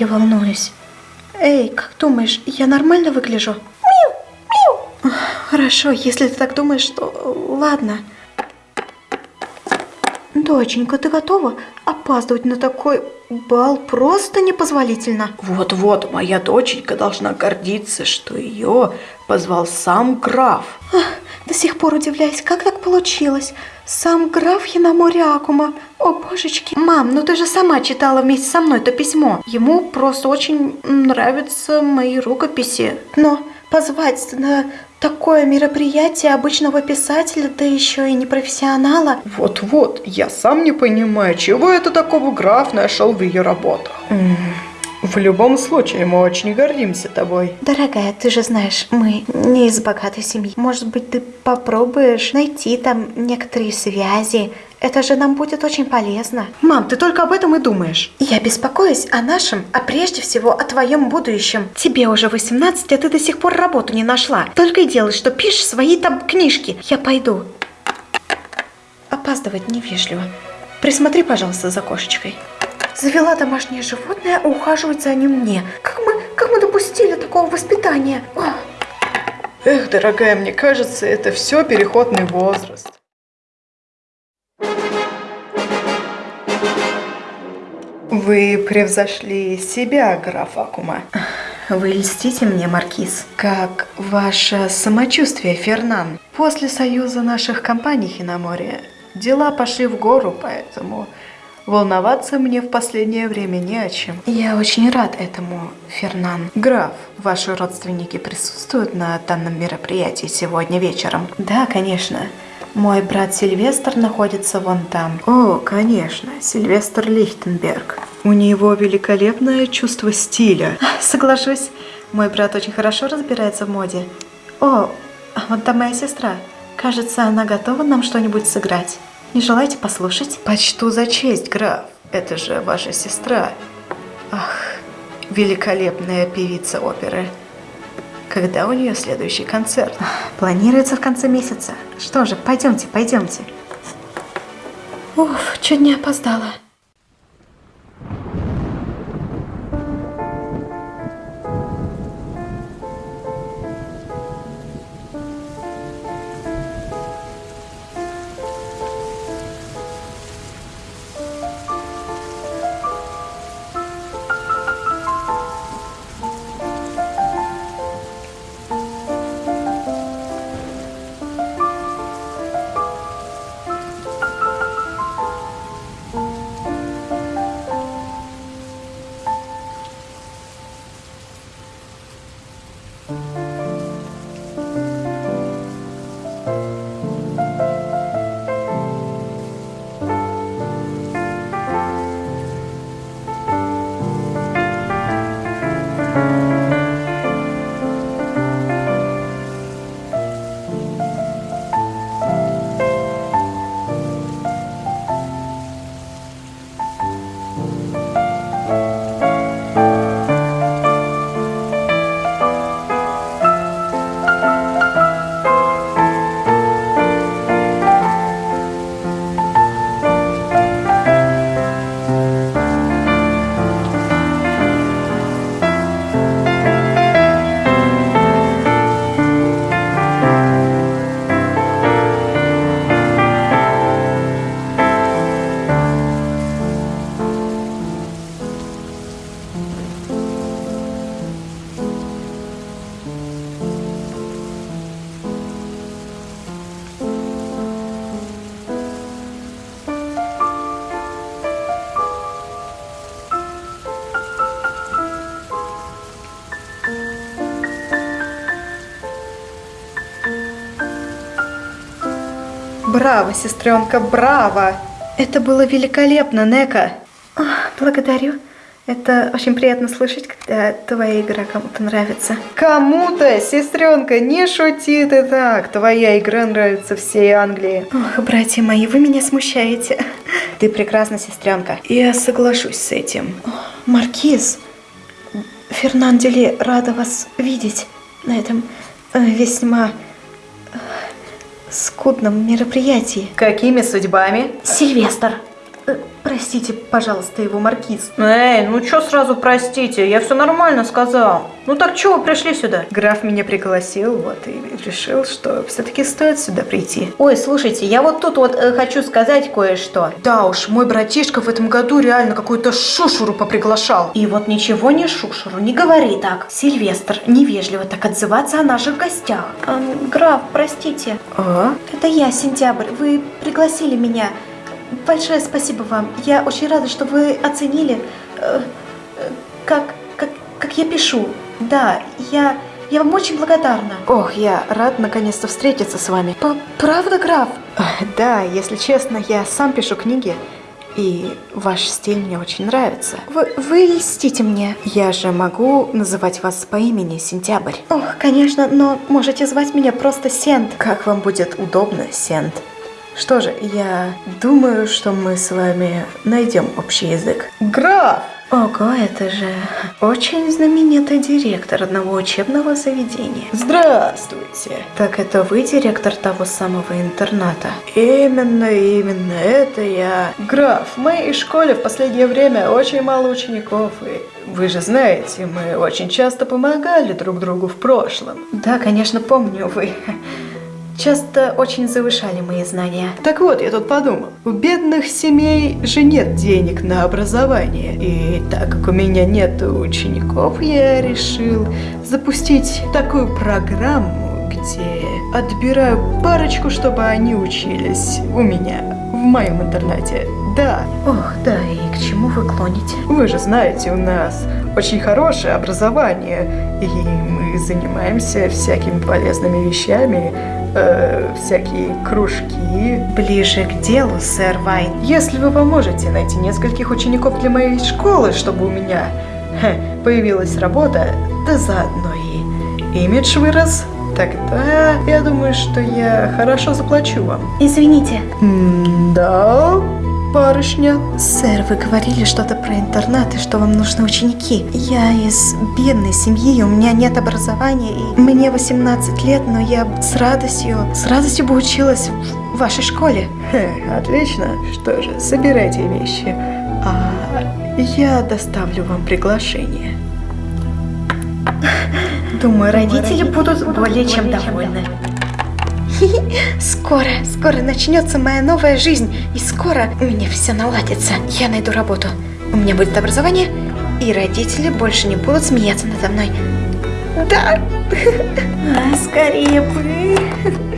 я волнуюсь. Эй, как думаешь, я нормально выгляжу? Хорошо, если ты так думаешь, то ладно. Доченька, ты готова? Опаздывать на такой бал просто непозволительно. Вот-вот, моя доченька должна гордиться, что ее позвал сам граф. Ах, до сих пор удивляюсь, как так получилось. Сам граф Хинамориакума. О, божечки. Мам, ну ты же сама читала вместе со мной это письмо. Ему просто очень нравятся мои рукописи. Но позвать на такое мероприятие обычного писателя, да еще и не профессионала. Вот-вот, я сам не понимаю, чего это такого граф нашел в ее работах. В любом случае, мы очень гордимся тобой. Дорогая, ты же знаешь, мы не из богатой семьи. Может быть, ты попробуешь найти там некоторые связи. Это же нам будет очень полезно. Мам, ты только об этом и думаешь. Я беспокоюсь о нашем, а прежде всего о твоем будущем. Тебе уже 18, а ты до сих пор работу не нашла. Только и делай, что пишешь свои там книжки. Я пойду. Опаздывать невежливо. Присмотри, пожалуйста, за кошечкой. Завела домашнее животное, а ухаживать за ним мне. Как мы, как мы допустили такого воспитания? Ох. Эх, дорогая, мне кажется, это все переходный возраст. Вы превзошли себя, граф Акума. Вы льстите мне, Маркиз. Как ваше самочувствие, Фернан? После союза наших компаний на море дела пошли в гору, поэтому волноваться мне в последнее время не о чем. Я очень рад этому, Фернан. Граф, ваши родственники присутствуют на данном мероприятии сегодня вечером? Да, конечно. Мой брат Сильвестр находится вон там. О, конечно, Сильвестр Лихтенберг. У него великолепное чувство стиля. Соглашусь, мой брат очень хорошо разбирается в моде. О, вот там моя сестра. Кажется, она готова нам что-нибудь сыграть. Не желаете послушать? Почту за честь, граф. Это же ваша сестра. Ах, великолепная певица оперы. Когда у нее следующий концерт? Планируется в конце месяца. Что же, пойдемте, пойдемте. Уф, чуть не опоздала. Браво, сестренка, браво! Это было великолепно, Нека. Благодарю. Это очень приятно слышать, когда твоя игра кому-то нравится. Кому-то, сестренка, не шути ты так. Твоя игра нравится всей Англии. Ох, братья мои, вы меня смущаете. Ты прекрасна, сестренка. Я соглашусь с этим. Маркиз, Фернандели рада вас видеть на этом э, весьма скудном мероприятии. Какими судьбами? Сильвестр. Э, Простите, пожалуйста, его маркиз. Эй, ну чё сразу простите, я все нормально сказал. Ну так чего вы пришли сюда? Граф меня пригласил, вот, и решил, что все-таки стоит сюда прийти. Ой, слушайте, я вот тут вот э, хочу сказать кое-что. Да уж, мой братишка в этом году реально какую-то шушуру поприглашал. И вот ничего не шушеру, не говори так. Сильвестр, невежливо так отзываться о наших гостях. Эм, граф, простите. А? Это я, Сентябрь. Вы пригласили меня. Большое спасибо вам. Я очень рада, что вы оценили, э, э, как, как, как я пишу. Да, я, я вам очень благодарна. Ох, я рад наконец-то встретиться с вами. П- Правда, граф? Да, если честно, я сам пишу книги, и ваш стиль мне очень нравится. Вы, вы льстите мне. Я же могу называть вас по имени Сентябрь. Ох, конечно, но можете звать меня просто Сент. Как вам будет удобно, Сент? Что же, я думаю, что мы с вами найдем общий язык. Граф! Ого, это же очень знаменитый директор одного учебного заведения. Здравствуйте! Так это вы директор того самого интерната? Именно, именно, это я. Граф, в моей школе в последнее время очень мало учеников, и вы же знаете, мы очень часто помогали друг другу в прошлом. Да, конечно, помню, вы часто очень завышали мои знания. Так вот, я тут подумал, у бедных семей же нет денег на образование. И так как у меня нет учеников, я решил запустить такую программу, где отбираю парочку, чтобы они учились у меня, в моем интернате. Да, Ох, да, и к чему вы клоните? вы же знаете, у нас очень хорошее образование, и мы занимаемся всякими полезными вещами, э, всякие кружки. Ближе к делу, сэр Вайн. Если вы поможете найти нескольких учеников для моей школы, чтобы у меня хе, появилась работа, да заодно и имидж вырос, тогда я думаю, что я хорошо заплачу вам. Извините. Да, барышня. Сэр, вы говорили что-то про интернат и что вам нужны ученики. Я из бедной семьи, у меня нет образования, и мне 18 лет, но я с радостью, с радостью бы училась в вашей школе. Хе, отлично. Что же, собирайте вещи. А я доставлю вам приглашение. Думаю, родители будут более чем довольны. Скоро, скоро начнется моя новая жизнь, и скоро у меня все наладится. Я найду работу, у меня будет образование, и родители больше не будут смеяться надо мной. Да! А, скорее бы